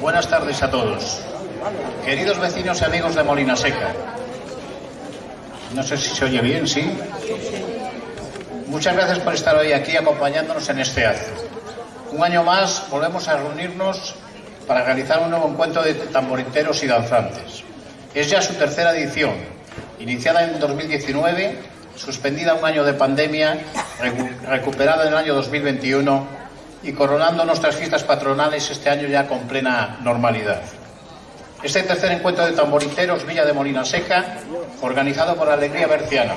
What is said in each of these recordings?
Buenas tardes a todos. Queridos vecinos y amigos de Molina Seca. No sé si se oye bien, ¿sí? Muchas gracias por estar hoy aquí acompañándonos en este acto. Un año más volvemos a reunirnos para realizar un nuevo encuentro de tamboriteros y danzantes. Es ya su tercera edición, iniciada en 2019, suspendida un año de pandemia, recuperada en el año 2021 y coronando nuestras fiestas patronales este año ya con plena normalidad. Este tercer encuentro de tamboriteros Villa de Molina Seca, organizado por Alegría Berciana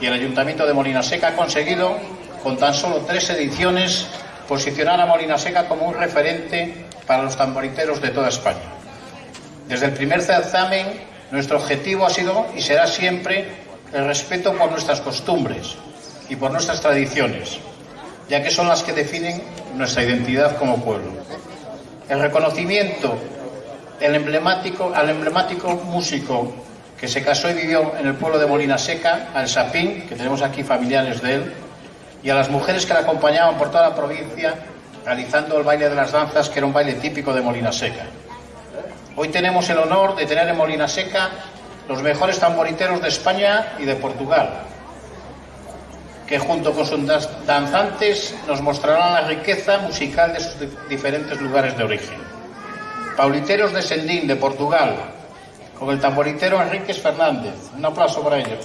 y el Ayuntamiento de Molina Seca, ha conseguido, con tan solo tres ediciones, posicionar a Molina Seca como un referente para los tamboriteros de toda España. Desde el primer certamen, nuestro objetivo ha sido y será siempre el respeto por nuestras costumbres y por nuestras tradiciones, ya que son las que definen nuestra identidad como pueblo. El reconocimiento al emblemático músico que se casó y vivió en el pueblo de Molina Seca, al Sapín, que tenemos aquí familiares de él, y a las mujeres que le acompañaban por toda la provincia realizando el baile de las danzas, que era un baile típico de Molina Seca. Hoy tenemos el honor de tener en Molina Seca los mejores tamboriteros de España y de Portugal, que junto con sus danzantes nos mostrarán la riqueza musical de sus diferentes lugares de origen. Pauliteros de Sendín, de Portugal, con el tamboritero Enríquez Fernández. Un aplauso para ellos.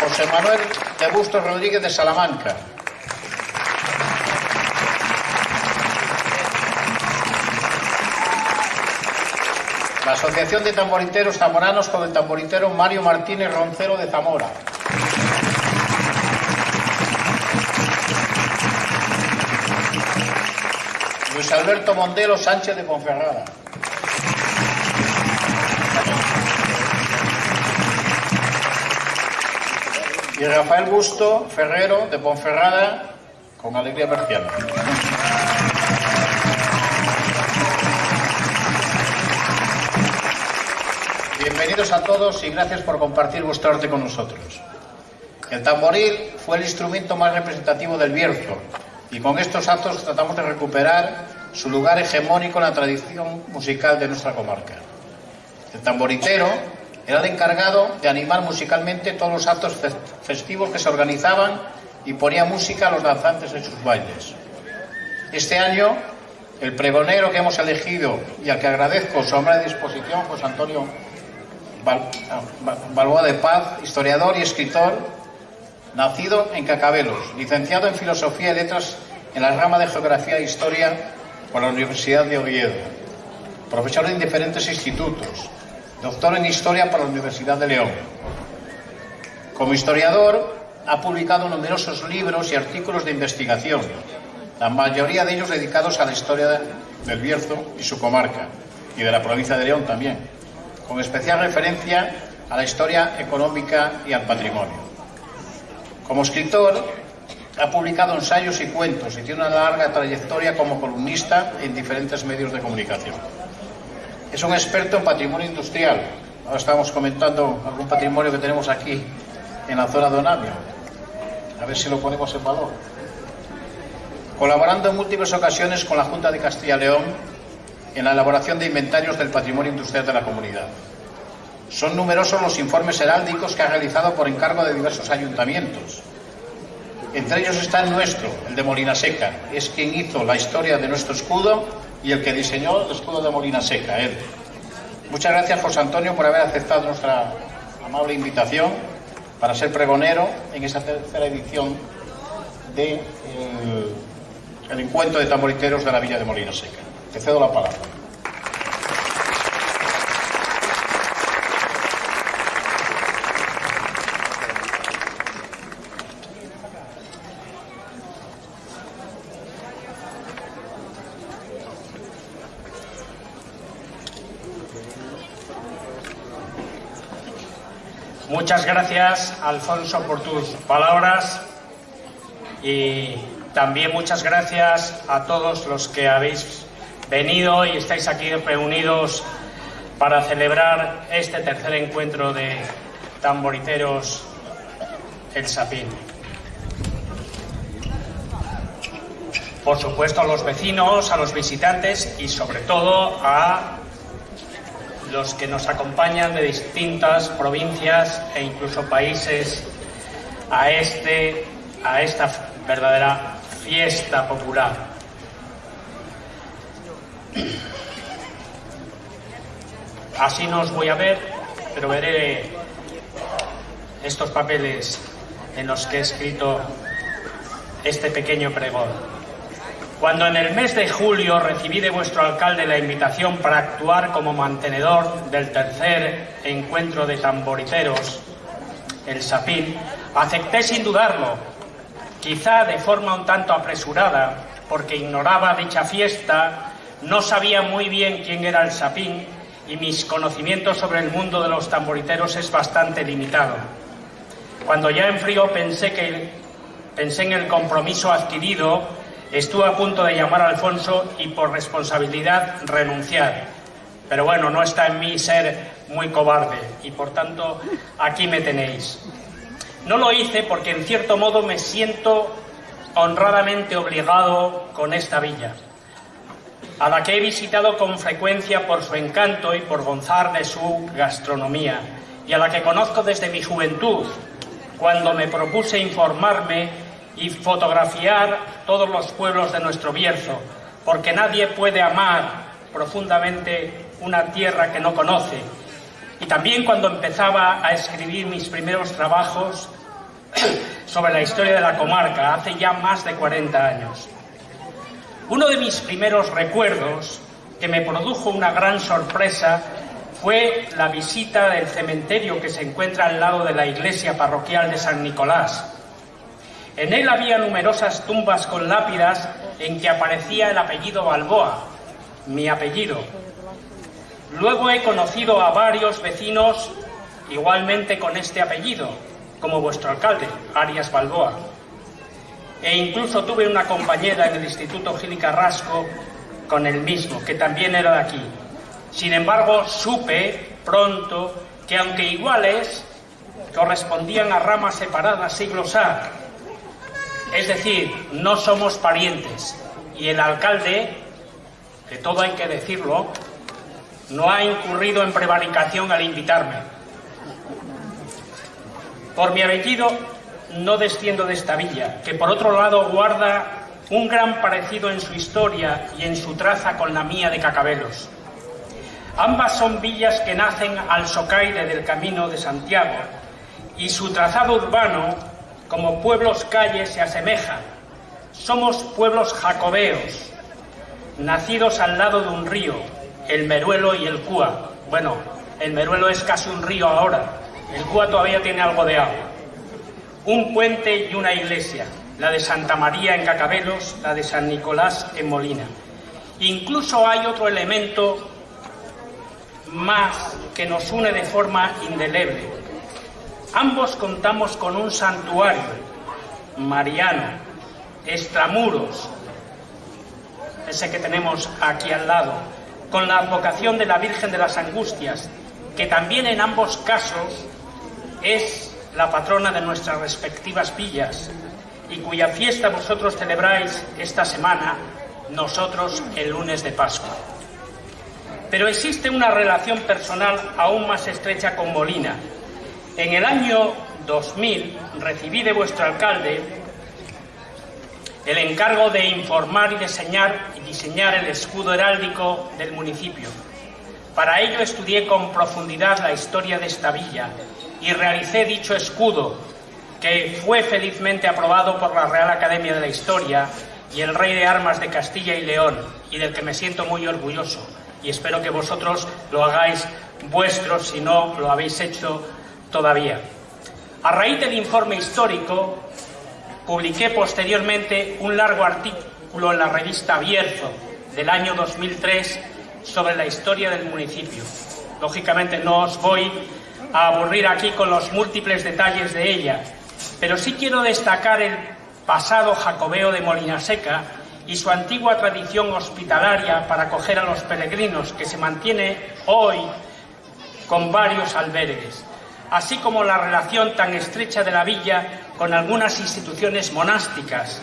José Manuel de Bustos Rodríguez de Salamanca, La Asociación de Tamboriteros Zamoranos con el tamboritero Mario Martínez Roncero de Zamora. Luis Alberto Mondelo Sánchez de Ponferrada. Y Rafael Busto Ferrero de Ponferrada con Alegría Berciana. Bienvenidos a todos y gracias por compartir vuestro arte con nosotros. El tamboril fue el instrumento más representativo del Bierzo y con estos actos tratamos de recuperar su lugar hegemónico en la tradición musical de nuestra comarca. El tamboritero era el encargado de animar musicalmente todos los actos festivos que se organizaban y ponía música a los danzantes en sus bailes. Este año, el pregonero que hemos elegido y al que agradezco su de disposición, José Antonio Balboa de Paz, historiador y escritor, nacido en Cacabelos, licenciado en Filosofía y Letras en la rama de Geografía e Historia por la Universidad de Oviedo, profesor en diferentes institutos, doctor en Historia por la Universidad de León. Como historiador, ha publicado numerosos libros y artículos de investigación, la mayoría de ellos dedicados a la historia del Bierzo y su comarca, y de la provincia de León también, con especial referencia a la historia económica y al patrimonio. Como escritor, ha publicado ensayos y cuentos y tiene una larga trayectoria como columnista en diferentes medios de comunicación. Es un experto en patrimonio industrial. Ahora estamos comentando algún patrimonio que tenemos aquí en la zona de Onamio. A ver si lo ponemos en valor. Colaborando en múltiples ocasiones con la Junta de Castilla y León en la elaboración de inventarios del patrimonio industrial de la comunidad. Son numerosos los informes heráldicos que ha realizado por encargo de diversos ayuntamientos. Entre ellos está el nuestro, el de Molina Seca. Es quien hizo la historia de nuestro escudo y el que diseñó el escudo de Molina Seca, él. Muchas gracias, José Antonio, por haber aceptado nuestra amable invitación para ser pregonero en esa tercera edición del de, el encuentro de tamboriteros de la Villa de Molina Seca. Te cedo la palabra. Muchas gracias, Alfonso, por tus palabras y también muchas gracias a todos los que habéis venido y estáis aquí reunidos para celebrar este tercer encuentro de tamboriteros El Sapín. por supuesto a los vecinos, a los visitantes y sobre todo a los que nos acompañan de distintas provincias e incluso países a, este, a esta verdadera fiesta popular. Así no os voy a ver, pero veré estos papeles en los que he escrito este pequeño pregón. Cuando en el mes de julio recibí de vuestro alcalde la invitación para actuar como mantenedor del tercer encuentro de tamboriteros, el Sapín, acepté sin dudarlo, quizá de forma un tanto apresurada, porque ignoraba dicha fiesta, no sabía muy bien quién era el Sapín y mis conocimientos sobre el mundo de los tamboriteros es bastante limitado. Cuando ya en frío pensé, que, pensé en el compromiso adquirido Estuve a punto de llamar a Alfonso y por responsabilidad renunciar. Pero bueno, no está en mí ser muy cobarde y por tanto aquí me tenéis. No lo hice porque en cierto modo me siento honradamente obligado con esta villa, a la que he visitado con frecuencia por su encanto y por gozar de su gastronomía, y a la que conozco desde mi juventud, cuando me propuse informarme y fotografiar todos los pueblos de nuestro Bierzo, porque nadie puede amar profundamente una tierra que no conoce. Y también cuando empezaba a escribir mis primeros trabajos sobre la historia de la comarca, hace ya más de 40 años. Uno de mis primeros recuerdos, que me produjo una gran sorpresa, fue la visita del cementerio que se encuentra al lado de la iglesia parroquial de San Nicolás, en él había numerosas tumbas con lápidas en que aparecía el apellido Balboa, mi apellido. Luego he conocido a varios vecinos igualmente con este apellido, como vuestro alcalde, Arias Balboa. E incluso tuve una compañera en el Instituto Gil Carrasco con el mismo, que también era de aquí. Sin embargo, supe pronto que aunque iguales, correspondían a ramas separadas siglos A, es decir, no somos parientes. Y el alcalde, de todo hay que decirlo, no ha incurrido en prevaricación al invitarme. Por mi apellido no desciendo de esta villa, que por otro lado guarda un gran parecido en su historia y en su traza con la mía de Cacabelos. Ambas son villas que nacen al socaire del Camino de Santiago y su trazado urbano como pueblos calles se asemejan. Somos pueblos jacobeos, nacidos al lado de un río, el Meruelo y el Cúa. Bueno, el Meruelo es casi un río ahora, el Cúa todavía tiene algo de agua. Un puente y una iglesia, la de Santa María en Cacabelos, la de San Nicolás en Molina. Incluso hay otro elemento más que nos une de forma indeleble, Ambos contamos con un santuario mariano, extramuros, ese que tenemos aquí al lado, con la advocación de la Virgen de las Angustias, que también en ambos casos es la patrona de nuestras respectivas villas y cuya fiesta vosotros celebráis esta semana, nosotros el lunes de Pascua. Pero existe una relación personal aún más estrecha con Molina, en el año 2000 recibí de vuestro alcalde el encargo de informar y diseñar, y diseñar el escudo heráldico del municipio. Para ello estudié con profundidad la historia de esta villa y realicé dicho escudo, que fue felizmente aprobado por la Real Academia de la Historia y el Rey de Armas de Castilla y León, y del que me siento muy orgulloso. Y espero que vosotros lo hagáis vuestro si no lo habéis hecho todavía. A raíz del informe histórico, publiqué posteriormente un largo artículo en la revista Bierzo del año 2003 sobre la historia del municipio. Lógicamente no os voy a aburrir aquí con los múltiples detalles de ella, pero sí quiero destacar el pasado jacobeo de Molinaseca y su antigua tradición hospitalaria para acoger a los peregrinos que se mantiene hoy con varios albergues así como la relación tan estrecha de la villa con algunas instituciones monásticas.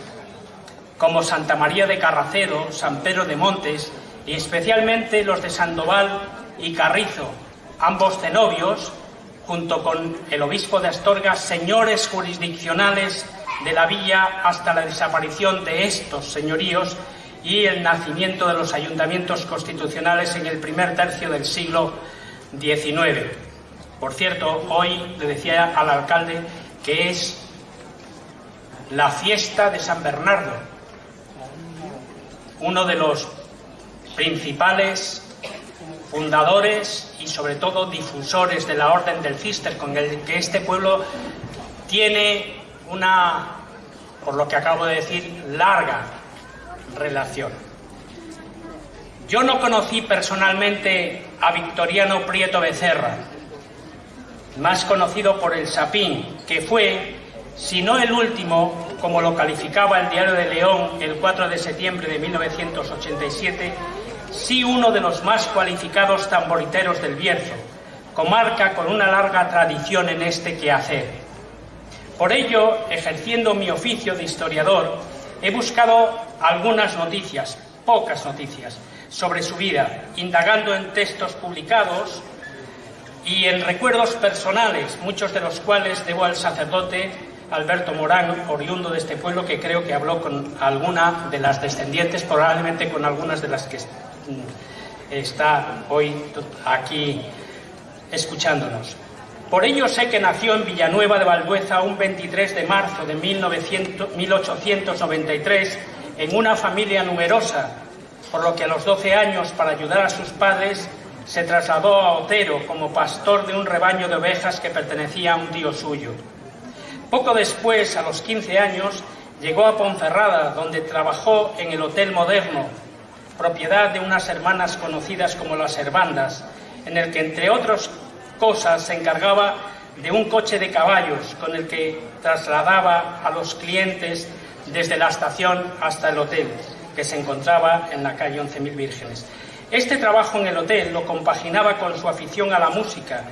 como Santa María de Carracedo, San Pedro de Montes y especialmente los de Sandoval y Carrizo, ambos cenobios, junto con el obispo de Astorga, señores jurisdiccionales de la villa hasta la desaparición de estos señoríos y el nacimiento de los ayuntamientos constitucionales en el primer tercio del siglo XIX. Por cierto, hoy le decía al alcalde que es la fiesta de San Bernardo, uno de los principales fundadores y sobre todo difusores de la Orden del Cister, con el que este pueblo tiene una, por lo que acabo de decir, larga relación. Yo no conocí personalmente a Victoriano Prieto Becerra, más conocido por el Sapín, que fue, si no el último, como lo calificaba el Diario de León el 4 de septiembre de 1987, sí uno de los más cualificados tamboriteros del Bierzo, comarca con una larga tradición en este quehacer. Por ello, ejerciendo mi oficio de historiador, he buscado algunas noticias, pocas noticias, sobre su vida, indagando en textos publicados y en recuerdos personales, muchos de los cuales debo al sacerdote Alberto Morán, oriundo de este pueblo, que creo que habló con alguna de las descendientes, probablemente con algunas de las que está hoy aquí escuchándonos. Por ello sé que nació en Villanueva de Valdueza un 23 de marzo de 1893 en una familia numerosa, por lo que a los 12 años, para ayudar a sus padres, se trasladó a Otero como pastor de un rebaño de ovejas que pertenecía a un tío suyo. Poco después, a los 15 años, llegó a Ponferrada, donde trabajó en el Hotel Moderno, propiedad de unas hermanas conocidas como las Herbandas, en el que, entre otras cosas, se encargaba de un coche de caballos con el que trasladaba a los clientes desde la estación hasta el hotel, que se encontraba en la calle 11.000 Vírgenes. Este trabajo en el hotel lo compaginaba con su afición a la música,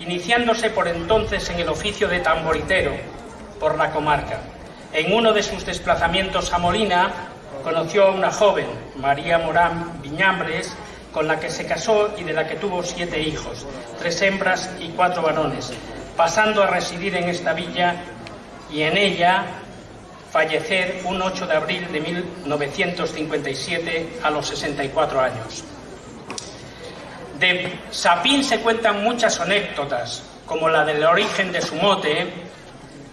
iniciándose por entonces en el oficio de tamboritero, por la comarca. En uno de sus desplazamientos a Molina conoció a una joven, María Morán Viñambres, con la que se casó y de la que tuvo siete hijos, tres hembras y cuatro varones, pasando a residir en esta villa y en ella fallecer un 8 de abril de 1957 a los 64 años. De Sapín se cuentan muchas anécdotas, como la del origen de su mote,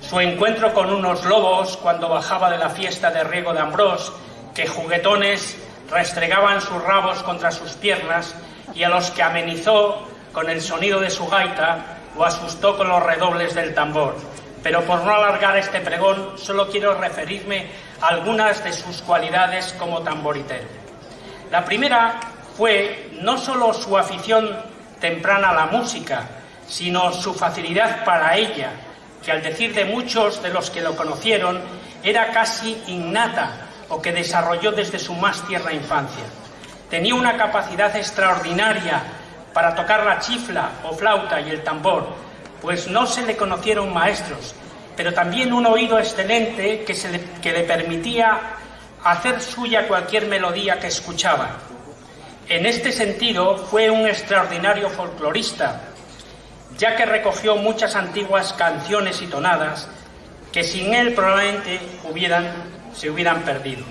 su encuentro con unos lobos cuando bajaba de la fiesta de Riego de Ambrós, que juguetones restregaban sus rabos contra sus piernas y a los que amenizó con el sonido de su gaita o asustó con los redobles del tambor. Pero por no alargar este pregón, solo quiero referirme a algunas de sus cualidades como tamboritero. La primera fue no solo su afición temprana a la música, sino su facilidad para ella, que al decir de muchos de los que lo conocieron, era casi innata o que desarrolló desde su más tierna infancia. Tenía una capacidad extraordinaria para tocar la chifla o flauta y el tambor, pues no se le conocieron maestros, pero también un oído excelente que, le permitía hacer suya cualquier melodía que escuchaba. En este sentido, fue un extraordinario folclorista, ya que recogió muchas antiguas canciones y tonadas que sin él probablemente hubieran, se hubieran perdido.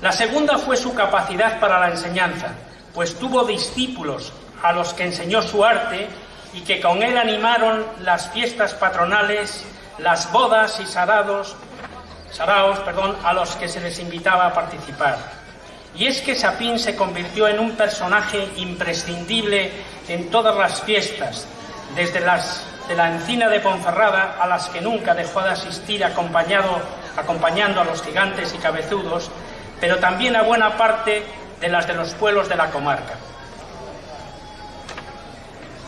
La segunda fue su capacidad para la enseñanza, pues tuvo discípulos a los que enseñó su arte y que con él animaron las fiestas patronales, las bodas y sarados, saraos perdón, a los que se les invitaba a participar. Y es que Sapín se convirtió en un personaje imprescindible en todas las fiestas, desde las de la encina de Ponferrada, a las que nunca dejó de asistir acompañado, acompañando a los gigantes y cabezudos, pero también a buena parte de las de los pueblos de la comarca.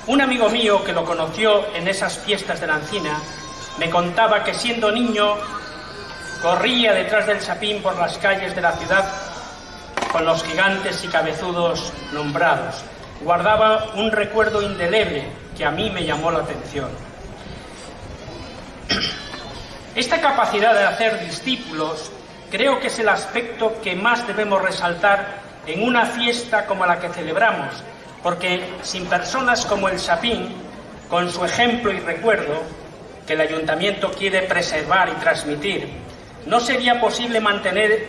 Un amigo mío que lo conoció en esas fiestas de la encina me contaba que siendo niño corría detrás del sapín por las calles de la ciudad con los gigantes y cabezudos nombrados. Guardaba un recuerdo indeleble que a mí me llamó la atención. Esta capacidad de hacer discípulos creo que es el aspecto que más debemos resaltar en una fiesta como la que celebramos, porque sin personas como el Sapín, con su ejemplo y recuerdo, que el ayuntamiento quiere preservar y transmitir, no sería posible mantener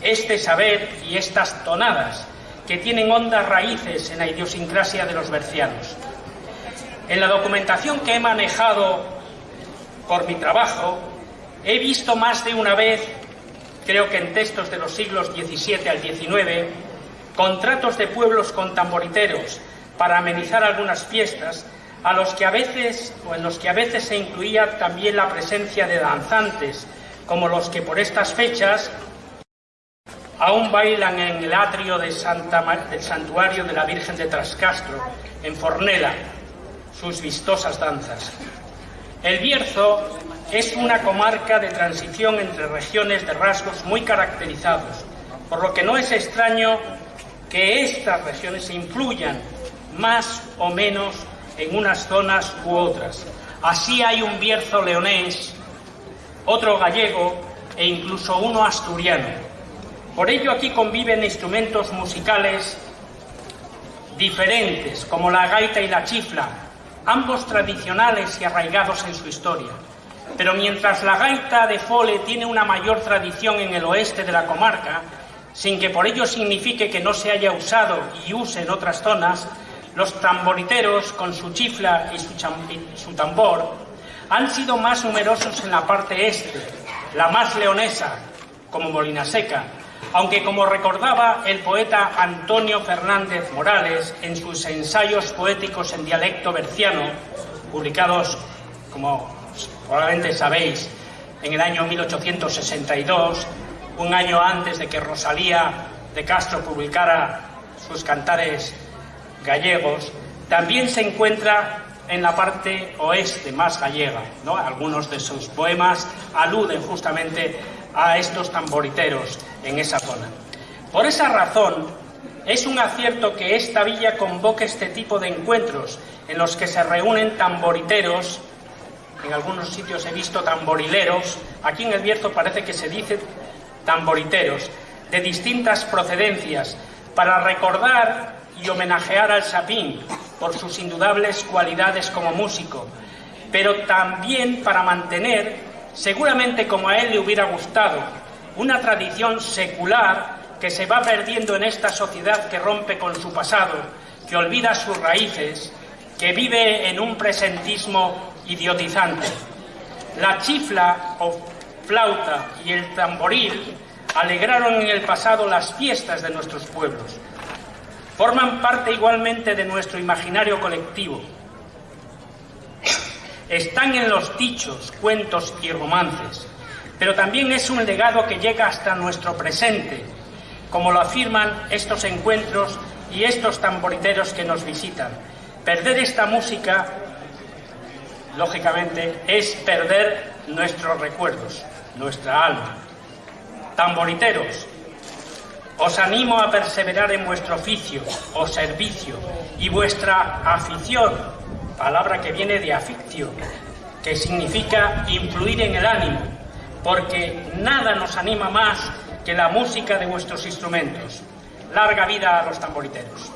este saber y estas tonadas que tienen hondas raíces en la idiosincrasia de los bercianos. En la documentación que he manejado por mi trabajo, he visto más de una vez, creo que en textos de los siglos XVII al XIX, contratos de pueblos con tamboriteros para amenizar algunas fiestas, a los que a veces o en los que a veces se incluía también la presencia de danzantes, como los que por estas fechas aún bailan en el atrio del santuario de la Virgen de Trascastro, en Fornela, sus vistosas danzas. El Bierzo es una comarca de transición entre regiones de rasgos muy caracterizados, por lo que no es extraño que estas regiones influyan más o menos en unas zonas u otras. Así hay un Bierzo leonés, otro gallego e incluso uno asturiano. Por ello aquí conviven instrumentos musicales diferentes, como la gaita y la chifla, ambos tradicionales y arraigados en su historia. Pero mientras la gaita de Fole tiene una mayor tradición en el oeste de la comarca, sin que por ello signifique que no se haya usado y use en otras zonas, los tamboriteros, con su chifla y su, su tambor, han sido más numerosos en la parte este, la más leonesa, como Molina Seca, aunque como recordaba el poeta Antonio Fernández Morales en sus ensayos poéticos en dialecto berciano, publicados, como probablemente sabéis, en el año 1862, un año antes de que Rosalía de Castro publicara sus cantares gallegos, también se encuentra en la parte oeste más gallega. ¿no? Algunos de sus poemas aluden justamente a estos tamboriteros en esa zona. Por esa razón, es un acierto que esta villa convoque este tipo de encuentros en los que se reúnen tamboriteros, en algunos sitios he visto tamborileros, aquí en el Bierzo parece que se dice tamboriteros, de distintas procedencias, para recordar y homenajear al Sapín por sus indudables cualidades como músico, pero también para mantener seguramente como a él le hubiera gustado, una tradición secular que se va perdiendo en esta sociedad que rompe con su pasado, que olvida sus raíces, que vive en un presentismo idiotizante. La chifla o flauta y el tamboril alegraron en el pasado las fiestas de nuestros pueblos. Forman parte igualmente de nuestro imaginario colectivo están en los dichos, cuentos y romances, pero también es un legado que llega hasta nuestro presente, como lo afirman estos encuentros y estos tamboriteros que nos visitan. Perder esta música, lógicamente, es perder nuestros recuerdos, nuestra alma. Tamboriteros, os animo a perseverar en vuestro oficio o servicio y vuestra afición palabra que viene de afictio, que significa influir en el ánimo, porque nada nos anima más que la música de vuestros instrumentos. Larga vida a los tamboriteros.